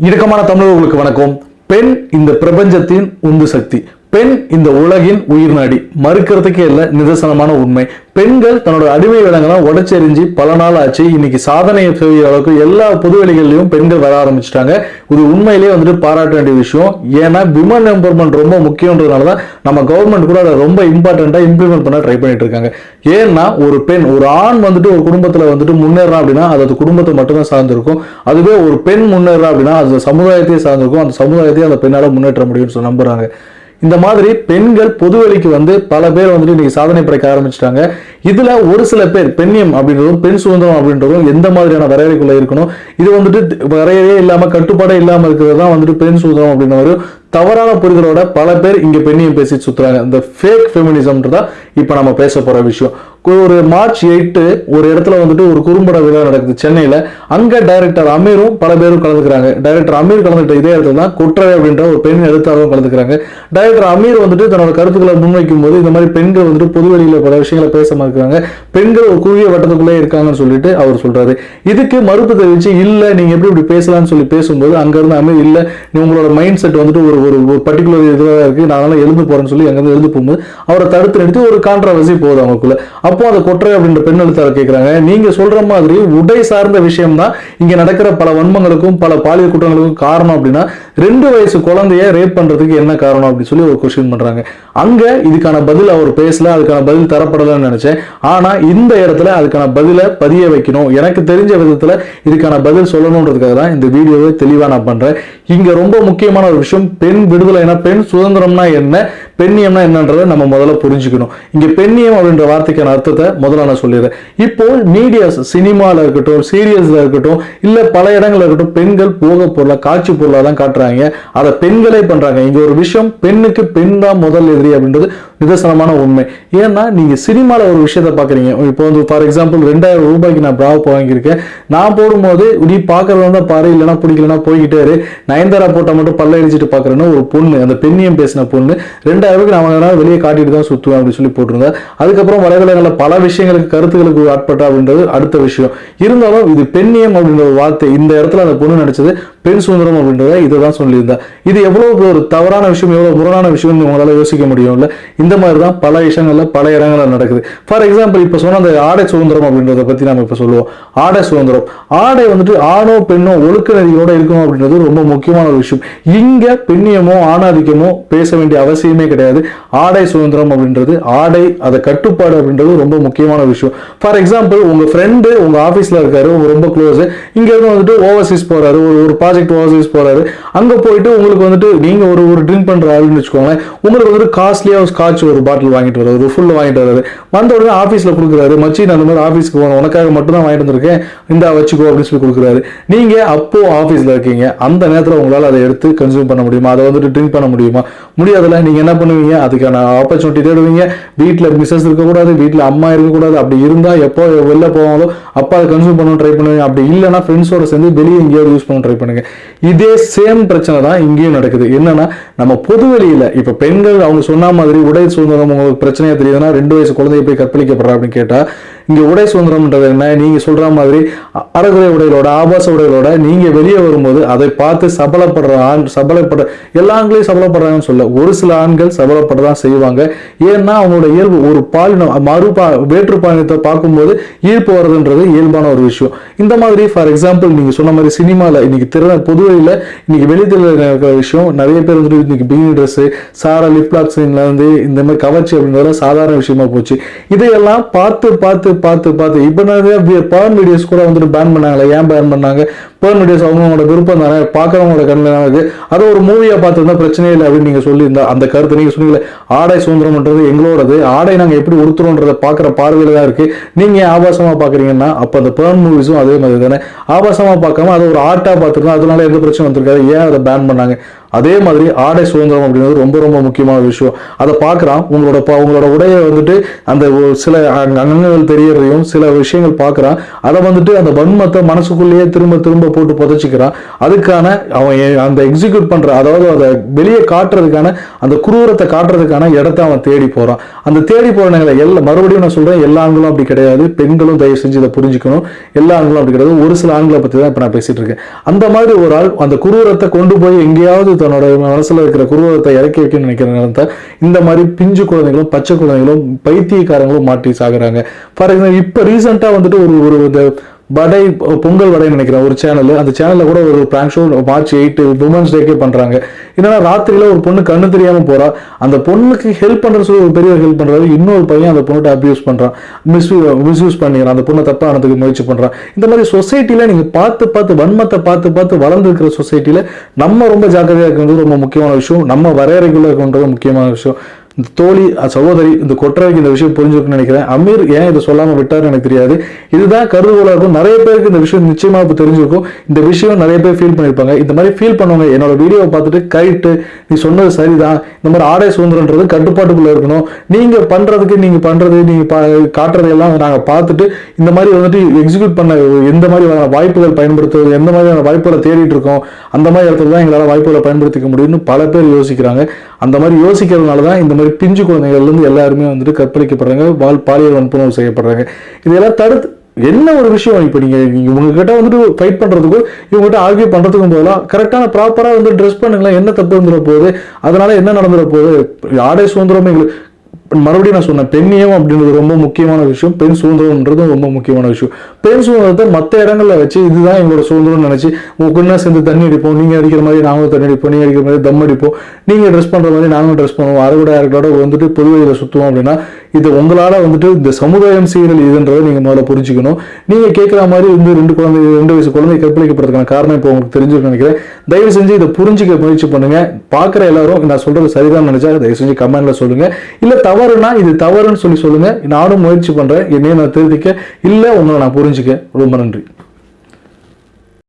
இணக்கமான தமிழர்களுக்கு வணக்கம். பெண் இந்த பிரபஞ்சத்தின் உந்து சக்தி. பெண் இந்த உலகின் உயிர் நாடி. மறுக்கிறதுக்கே இல்லை நிதர்சனமான உண்மை. பெண்கள் தன்னோட அடிமை விலங்கெல்லாம் உடச்செறிஞ்சு பல நாள் ஆச்சு. இன்னைக்கு சாதனையை செய்கிற அளவுக்கு எல்லா பொதுவெளிகள்லையும் பெண்கள் வர ஆரம்பிச்சிட்டாங்க. இது உண்மையிலேயே வந்துட்டு பாராட்ட வேண்டிய விஷயம். ஏன்னா விமன் எம்பவர்மெண்ட் ரொம்ப முக்கியன்றதுனால தான் நம்ம கவர்மெண்ட் கூட அதை ரொம்ப இம்பார்ட்டண்ட்டாக இம்ப்ளிமெண்ட் பண்ண ட்ரை பண்ணிட்டு இருக்காங்க. ஏன்னா ஒரு பெண் ஒரு ஆண் வந்துட்டு ஒரு குடும்பத்தில் வந்துட்டு முன்னேறான் அப்படின்னா அது அது குடும்பத்தை மட்டும்தான் சார்ந்திருக்கும். அதுவே ஒரு பெண் முன்னேறா அப்படின்னா அது சமுதாயத்தையே சார்ந்திருக்கும். அந்த சமுதாயத்தையே அந்த பெண்ணால் முன்னேற்ற முடியும்னு சொல்லி நம்புறாங்க. இந்த மாதிரி பெண்கள் பொதுவெளிக்கு வந்து பல பேர் வந்துட்டு இன்னைக்கு சாதனை படைக்க ஆரம்பிச்சிட்டாங்க. இதுல ஒரு சில பேர் பெண்ணியம் அப்படின்றதும் பெண் சுதந்திரம் அப்படின்றதும் எந்த மாதிரியான வரையறைக்குள்ள இருக்கணும்? இது வந்துட்டு வரையறையே இல்லாம கட்டுப்பாடே இல்லாம இருக்கிறது தான் வந்துட்டு பெண் சுதந்திரம் அப்படின்ற ஒரு தவறான புரிதலோட பல பேர் இங்க பெண்ணையும் பேசி சுத்துறாங்க. இந்த ஃபேக் ஃபெமினிசம்ன்றதா இப்ப நம்ம பேச போற விஷயம். ஒரு மார்ச் எயிட்டு ஒரு இடத்துல வந்துட்டு ஒரு குறும்பட விழா நடக்குது சென்னையில. அங்க டைரக்டர் அமீரும் பல பேரும் கலந்துக்கிறாங்க. டைரக்டர் அமீர் கலந்துட்ட இதே இடத்துல தான் குற்றவை அப்படின்ற ஒரு பெண் எழுத்தாளரும் கலந்துக்கிறாங்க. டைரக்டர் அமீர் வந்துட்டு தன்னோட கருத்துக்களை முன்வைக்கும் போது இந்த மாதிரி பெண்கள் வந்துட்டு பொதுவெளியில பல விஷயங்களை பேச மறுக்கிறாங்க. பெண்கள் ஒரு குறுகிய வட்டத்துக்குள்ளே இருக்காங்கன்னு சொல்லிட்டு அவர் சொல்றாரு. இதுக்கு மறுப்பு தெரிவிச்சு இல்ல நீங்க எப்படி இப்படி பேசலாம்னு சொல்லி பேசும்போது அங்க இருந்து அமீர் இல்ல நீ உங்களோட மைண்ட் செட் வந்துட்டு ஒரு ஒரு ஒரு பர்டிகுலர் இதுவாக இருக்கு. நான் அதெல்லாம் எழுந்து போறேன்னு சொல்லி அங்கேருந்து எழுந்து போகும்போது அவரை தடுத்து நிறுத்தி ஒரு கான்ட்ரவர்சி போகுது அவங்களுக்குள்ள. அப்போ அந்த கொற்றை அப்படின்ற பெண் எழுத்தாளர் கேட்குறாங்க நீங்க சொல்ற மாதிரி உடை சார்ந்த விஷயம் தான் இங்கே நடக்கிற பல வன்மங்களுக்கும் பல பாலியல் குற்றங்களுக்கும் காரணம் அப்படின்னா ரெண்டு வயசு குழந்தைய ரேப் பண்றதுக்கு என்ன காரணம் அப்படின்னு சொல்லி ஒரு கொஸ்டின் பண்றாங்க. அங்க இதுக்கான பதில் அவர் பேசல அதுக்கான பதில் தரப்படலன்னு நினைச்சேன். ஆனா இந்த இடத்துல அதுக்கான பதிலை பதிய வைக்கணும். எனக்கு தெரிஞ்ச விதத்தில் இதுக்கான பதில் சொல்லணுன்றதுக்காக தான் இந்த வீடியோவை தெளிவாக நான் பண்றேன். இங்க ரொம்ப முக்கியமான ஒரு விஷயம் பெண் விடுதலைனா பெண் சுதந்திரம்னா என்ன? பெண்ணியம்னா என்னன்றதை நம்ம முதல்ல புரிஞ்சுக்கணும். இங்க பெண்ணியம் அப்படின்ற வார்த்தைக்கான அர்த்தத்தை முதல்ல நான் சொல்லிடுறேன். இப்போ மீடியாஸ் சினிமாவில் இருக்கட்டும் சீரியல்ஸில் இருக்கட்டும் இல்லை பல இடங்களில் இருக்கட்டும் பெண்கள் போக பொருளா காட்சி பொருளாக தான் காட்டுறாங்க. அதை பெண்களே பண்றாங்க. இங்கே ஒரு விஷயம் பெண்ணுக்கு பெண் தான் முதல் எதிரி அப்படின்றது நிதர்சனமான உண்மை. ஏன்னா நீங்க சினிமாவில் ஒரு விஷயத்த பார்க்குறீங்க இப்போ வந்து ஃபார் எக்ஸாம்பிள் ரெண்டாயிரம் ரூபாய்க்கு நான் பிராவ் வாங்கியிருக்கேன். நான் போடும்போது நீ பார்க்கறது தான் பாரு இல்லைன்னா பிடிக்கலன்னா போய்கிட்டே நயன்தாரா போட்டால் மட்டும் பல்ல அடிச்சுட்டு பார்க்குறேன்னு ஒரு பொண்ணு அந்த பெண்ணியம் பேசின பொண்ணு ரெண்டு ரெண்டாயிரம் அளவுக்கு நம்ம வாங்கினா வெளியே காட்டிட்டு தான் சுத்துவேன் அப்படின்னு சொல்லி போட்டிருந்தேன் அதுக்கப்புறம் வலைதளங்களில் பல விஷயங்களுக்கு கருத்துக்களுக்கு ஆட்பட்ட அப்படின்றது அடுத்த விஷயம். இருந்தாலும் இது பெண்ணியம் அப்படின்ற ஒரு வார்த்தை இந்த இடத்துல அந்த பொண்ணு நடிச்சது பெண் சுதந்திரம் அப்படின்றத இதை தான் சொல்லியிருந்தா. இது எவ்வளவு ஒரு தவறான விஷயம் எவ்வளவு முரணான விஷயம்னு உங்களால யோசிக்க முடியும்ல? இந்த மாதிரி தான் பல விஷயங்கள்ல பல இடங்கள்ல நடக்குது. ஃபார் எக்ஸாம்பிள் இப்போ சொன்ன அந்த ஆடை சுதந்திரம் அப்படின்றத பத்தி நம்ம இப்போ சொல்லுவோம். ஆடை சுதந்திரம். ஆடை வந்துட்டு ஆணோ பெண்ணோ ஒழுக்க நெறியோட இருக்கணும் அப்படின்றது ரொம்ப முக்கியமான ஒரு விஷயம். இங்க பெண்ணியமோ ஆணாதிக்கமோ பேச வேண்டிய அவசியமே கிடையாது. ஆடை சுதந்திரம் அப்படின்றது ஆடை அதை கட்டுப்பாடு அப்படின்றது ரொம்ப முக்கியமான விஷயம். ஃபார் எக்ஸாம்பிள் உங்க ஃப்ரெண்டு உங்க ஆஃபீஸில் இருக்காரு ரொம்ப க்ளோஸ் இங்க இருந்து வந்துட்டு ஓவர்சீஸ் போறாரு ஒரு ஒரு ப்ராஜெக்ட் ஓவர்சீஸ் போறாரு. அங்க போயிட்டு உங்களுக்கு வந்துட்டு நீங்க ஒரு ஒரு ட்ரிங்க் பண்ற ஆளுன்னு வச்சுக்கோங்களேன் உங்களுக்கு வந்துட்டு காஸ்ட்லியா ஒரு ஸ்காட்ச் ஒரு பாட்டில் வாங்கிட்டு வராரு ஒரு ஃபுல் வாங்கிட்டு வராரு வந்த உடனே ஆஃபீஸ்ல கொடுக்குறாரு. மச்சி நான் அந்த மாதிரி ஆஃபீஸ்க்கு போகணும் உனக்காக மட்டும் தான் வாங்கிட்டு வந்திருக்கேன். இந்த வச்சுக்கோ அப்படின்னு சொல்லி கொடுக்குறாரு. நீங்க அப்போ ஆஃபீஸில் இருக்கீங்க. அந்த நேரத்துல உங்களால அதை எடுத்து கன்சியூம் பண்ண முடியுமா? அதை வந்துட்டு ட்ரிங்க் பண்ண முடியுமா? முடியாதுல நீங்க என்ன பண்ணுவீங்க? அதுக்கான ஆப்பர்ச்சுனிட்டி தேடுவீங்க. வீட்டுல மிஸ்ஸஸ் இருக்கக்கூடாது வீட்டுல அம்மா இருக்கக்கூடாது. அப்படி இருந்தா எப்போ வெளில போவாங்களோ அப்போ அதை கன்சியூம் பண்ண ட்ரை பண்ணுவீங்க. அப்படி இல்லைன்னா ஃப்ரெண்ட்ஸோட சேர்ந்து வெளியே எங்கேயாவது யூஸ் பண்ண ட்ரை பண்ணுங்க. இதே சேம் பிரச்சனை தான் இங்கேயும் நடக்குது. என்னன்னா நம்ம பொது வெளியில இப்ப பெண்கள் அவங்க சொன்ன மாதிரி உடை சுதந்திரம் உங்களுக்கு பிரச்சனையா தெரியுதுன்னா ரெண்டு வயசு குழந்தைய போய் கற்பழிக்கப்படுறா அப்படின்னு கேட்டா இங்கே உடை சுதந்திரம்ன்றது என்ன? நீங்கள் சொல்கிற மாதிரி அறகுறை உடைகளோட ஆபாச உடைகளோட நீங்கள் வெளியே வரும்போது அதை பார்த்து சபலப்படுற ஆண் சபலப்படுற எல்லா ஆண்களையும் சபலப்படுறாங்கன்னு சொல்ல ஒரு சில ஆண்கள் சபலப்படதான் செய்வாங்க. ஏன்னா அவங்களோட இயல்பு ஒரு பாலினம் மறுபா வேற்று பாலினத்தை பார்க்கும்போது ஈர்ப்பு வர்றதுன்றது இயல்பான ஒரு விஷயம். இந்த மாதிரி ஃபார் எக்ஸாம்பிள் நீங்கள் சொன்ன மாதிரி சினிமாவில் இன்னைக்கு திறன பொதுவெளியில் இன்னைக்கு வெளித்தில் இருக்கிற விஷயம் நிறைய பேர் வந்துட்டு இன்னைக்கு பிகினி ட்ரெஸ்ஸு சாரா லிப்லாக்ஸ்லேருந்து இருந்து இந்த மாதிரி கவர்ச்சி அப்படின்றத சாதாரண விஷயமா போச்சு. இதையெல்லாம் பார்த்து பார்த்து பார்த்து பார்த்து. இப்போ நிறைய பர்ன் வீடியோஸ் கூட வந்துட்டு பேன் பண்ணாங்களே ஏன் பேன் பண்ணாங்க? பேர்ன் வீடியோஸ் அவங்களோட விருப்பம் தானே? பார்க்குறவங்களோட கண்ணில் இருக்குது அது. அதை ஒரு மூவியாக பார்த்துருந்தா பிரச்சனையே இல்லை அப்படின்னு நீங்கள் சொல்லியிருந்தா அந்த கருத்து நீங்கள் சொன்னீங்களே. ஆடை சுதந்திரம்ன்றது எங்களோடது. ஆடை நாங்கள் எப்படி உடுத்துறோன்றதை பார்க்குற பார்வையில் தான் இருக்குது நீங்கள் ஏன் ஆபாசமாக பார்க்குறீங்கன்னா அப்போ அந்த பர்ன் மூவிஸும் அதே மாதிரி தானே. ஆபாசமாக பார்க்காம அதை ஒரு ஆர்ட்டாக பார்த்துருந்தா அதனால எந்த பிரச்சனை வந்திருக்காது. ஏன் அதை பேன் பண்ணாங்க? அதே மாதிரி ஆடை சுதந்திரம் அப்படிங்கிறது ரொம்ப ரொம்ப முக்கியமான விஷயம். அதை பார்க்குறான். உங்களோட ப- உங்களோட உடையை வந்துட்டு அந்த சில அங்கங்கள் தெரியறதையும் சில விஷயங்கள் பார்க்குறான். அதை வந்துட்டு அந்த வன்மத்தை மனசுக்குள்ளேயே திரும்ப திரும்ப போட்டு புதைச்சிக்கிறான். அதுக்கான அவன் அந்த எக்ஸிக்யூட் பண்ணுற அதாவது அதை வெளியே காட்டுறதுக்கான அந்த குரூரத்தை காட்டுறதுக்கான இடத்த அவன் தேடி போகிறான் அந்த தேடி போகிற நேரத்துல எல்லா மறுபடியும் நான் சொல்கிறேன் எல்லா ஆண்களும் அப்படி கிடையாது. பெண்களும் தயவு செஞ்சு இதை புரிஞ்சுக்கணும். எல்லா ஆண்களும் அப்படி கிடையாது. ஒரு சில ஆண்களை பற்றி தான் இப்போ நான் பேசிகிட்டு இருக்கேன். அந்த மாதிரி ஒரு ஆள் அந்த குரூரத்தை கொண்டு போய் எங்கேயாவது தன்னோட மனசுல இருக்கிற குருவத்தை இறக்கி வைக்கணும்னு நினைக்கிற நேரத்தை இந்த மாதிரி பிஞ்சு குழந்தைகளும் பச்சை குழந்தைகளும் பைத்தியக்காரங்களும் மாட்டி சாகுறாங்க. ஃபார் எக்ஸாம்பிள் இப்போ ரீசெண்டாக வந்துட்டு ஒரு ஒரு வடை பொங்கல் வடைன்னு நினைக்கிறேன் ஒரு சேனல் அந்த சேனல்ல கூட ஒரு prank show March eight women's டேக்கே பண்றாங்க. என்னன்னா ராத்திரியில ஒரு பொண்ணு கண்ணு தெரியாம போறா. அந்த பொண்ணுக்கு ஹெல்ப் பண்றது சொல்லி ஒரு பெரியவர் ஹெல்ப் பண்றாரு. இன்னொரு பையன் அந்த பொண்ணுகிட்ட அபியூஸ் பண்றான். மிஸ் மிஸ்யூஸ் பண்ணிக்கிறான். அந்த பொண்ணை தப்பானதுக்கு முயற்சி பண்றான். இந்த மாதிரி சொசைட்டில நீங்க பார்த்து பார்த்து வன்மத்தை பார்த்து பார்த்து வளர்ந்து இருக்கிற சொசைட்டில நம்ம ரொம்ப ஜாக்கிரதையா இருக்கிறது ரொம்ப முக்கியமான விஷயம். நம்ம வரையறைக்குள்ள இருக்கின்றது முக்கியமான விஷயம். இந்த தோழி சகோதரி இந்த கொற்றவைக்கு இந்த விஷயம் புரிஞ்சிருக்குன்னு நினைக்கிறேன். அமீர் ஏன் இதை சொல்லாமல் விட்டாருன்னு எனக்கு தெரியாது. இதுதான் கருதுகோளாக இருக்கும் நிறைய பேருக்கு இந்த விஷயம் நிச்சயமாக இப்போ தெரிஞ்சிருக்கும். இந்த விஷயம் நிறைய பேர் ஃபீல் பண்ணியிருப்பாங்க இந்த மாதிரி ஃபீல் பண்ணவங்க. என்னோட வீடியோவை பார்த்துட்டு கைட்டு நீ சொன்னது சரிதான். இந்த மாதிரி ஆடை சுதந்திரன்றது கட்டுப்பாட்டுக்குள்ளே இருக்கணும். நீங்கள் பண்ணுறதுக்கு நீங்கள் பண்ணுறது நீங்கள் பா- எல்லாம் நாங்கள் பார்த்துட்டு இந்த மாதிரி வந்துட்டு எக்ஸிக்யூட் பண்ண எந்த மாதிரியான வாய்ப்புகள் பயன்படுத்துவது எந்த மாதிரியான வாய்ப்புகளை தேடிட்டு இருக்கோம் அந்த மாதிரி இடத்துல தான் எங்களால் வாய்ப்புகளை பயன்படுத்திக்க முடியும்னு பல பேர் யோசிக்கிறாங்க. அந்த மாதிரி யோசிக்கிறதுனால தான் இந்த மாதிரி பிஞ்சு குழந்தைகள்லேருந்து எல்லாருமே வந்துட்டு கற்பழிக்கப்படுறாங்க பால் பாலியல் வன்புணர்வு செய்யப்படுறாங்க. இதெல்லாம் தடுத்து என்ன ஒரு விஷயம் இப்போ நீங்கள் இவங்ககிட்ட வந்துட்டு ஃபைட் பண்ணுறதுக்கும் இவங்ககிட்ட ஆர்கியூ பண்ணுறதுக்கும் போதெல்லாம் கரெக்டான ப்ராப்பராக வந்து ட்ரெஸ் பண்ணுங்களேன் என்ன தப்பு வந்துட போகுது அதனால் என்ன நடந்துட போகுது ஆடை சுதந்திரமே எங்களுக்கு மறுபடியும் நான் சொன்னேன் பெண்ணியம் அப்படின்றது ரொம்ப முக்கியமான விஷயம். பெண் சுதந்திரம்ன்றதும் ரொம்ப முக்கியமான விஷயம். பெண் சுதந்திரத்தை மற்ற இடங்களில் வச்சு இதுதான் எங்களோட சுதந்திரம்னு நினச்சி உங்க சேர்ந்து தண்ணி அடிப்போம்? நீங்கள் அடிக்கிற மாதிரி நாங்களும் தண்ணி அடிப்போம். நீங்கள் அடிக்கிற மாதிரி தம் அடிப்போம். நீங்கள் ட்ரெஸ் பண்ணுற மாதிரி நாங்களும் ட்ரெஸ் பண்ணுவோம். அறுவடை யாருக்கோட வந்துட்டு பொது சுற்றுவோம் அப்படின்னா இது உங்களால் வந்துட்டு இந்த சமுதாயம் சீரல் இதுன்றதை நீங்கள் முதல்ல புரிஞ்சுக்கணும். நீங்கள் கேட்குற மாதிரி வந்து ரெண்டு குழந்தை ரெண்டு வயசு குழந்தை கற்பழிக்கப்படுறதுக்கான காரணம் இப்போ உங்களுக்கு தெரிஞ்சிருக்கும்னு நினைக்கிறேன். தயவு செஞ்சு இதை புரிஞ்சிக்க முயற்சி பண்ணுங்க. பார்க்குற எல்லாரும் நான் சொல்கிறது சரிதான் நினச்சா தயவு செஞ்சு கமெண்ட்டில் சொல்லுங்கள் இல்லை தவறுனா இது தவறுன்னு சொல்லி சொல்லுங்க. நானும் முயற்சி பண்றேன். என்னையும் நான் திருத்திக்க. இல்ல உங்களை நான் புரிஞ்சுக்க. ரொம்ப நன்றி.